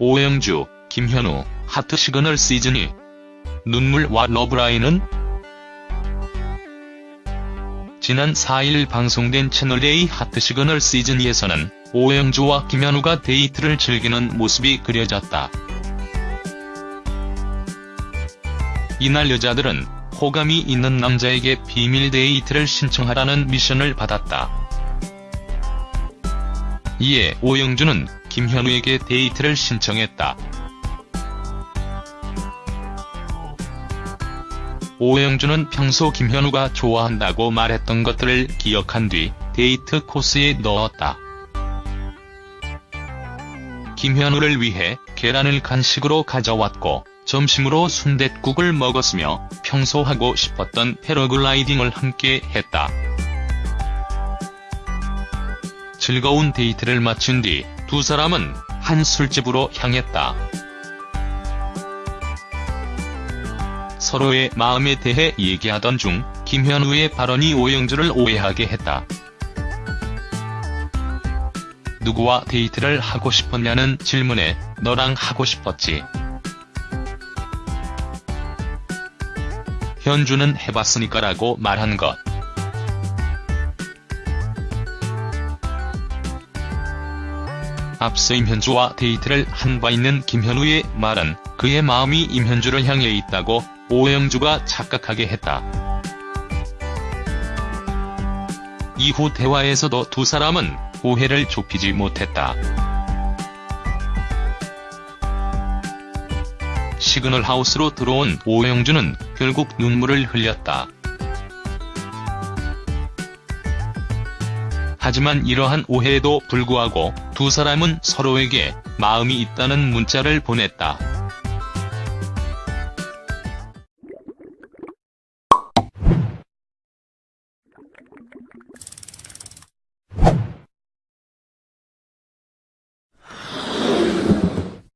오영주, 김현우, 하트 시그널 시즌2 눈물의 러브라인은 지난 4일 방송된 채널A 하트 시그널 시즌2에서는 오영주와 김현우가 데이트를 즐기는 모습이 그려졌다. 이날 여자들은 호감이 있는 남자에게 비밀 데이트를 신청하라는 미션을 받았다. 이에 오영주는 김현우에게 데이트를 신청했다. 오영주는 평소 김현우가 좋아한다고 말했던 것들을 기억한 뒤 데이트 코스에 넣었다. 김현우를 위해 계란을 간식으로 가져왔고 점심으로 순댓국을 먹었으며 평소 하고 싶었던 패러글라이딩을 함께 했다. 즐거운 데이트를 마친 뒤 두 사람은 한 술집으로 향했다. 서로의 마음에 대해 얘기하던 중 김현우의 발언이 오영주를 오해하게 했다. 누구와 데이트를 하고 싶었냐는 질문에 너랑 하고 싶었지. 현주는 해봤으니까라고 말한 것. 앞서 임현주와 데이트를 한 바 있는 김현우의 말은 그의 마음이 임현주를 향해 있다고 오영주가 착각하게 했다. 이후 대화에서도 두 사람은 오해를 좁히지 못했다. 시그널 하우스로 들어온 오영주는 결국 눈물을 흘렸다. 하지만 이러한 오해에도 불구하고 두 사람은 서로에게 마음이 있다는 문자를 보냈다.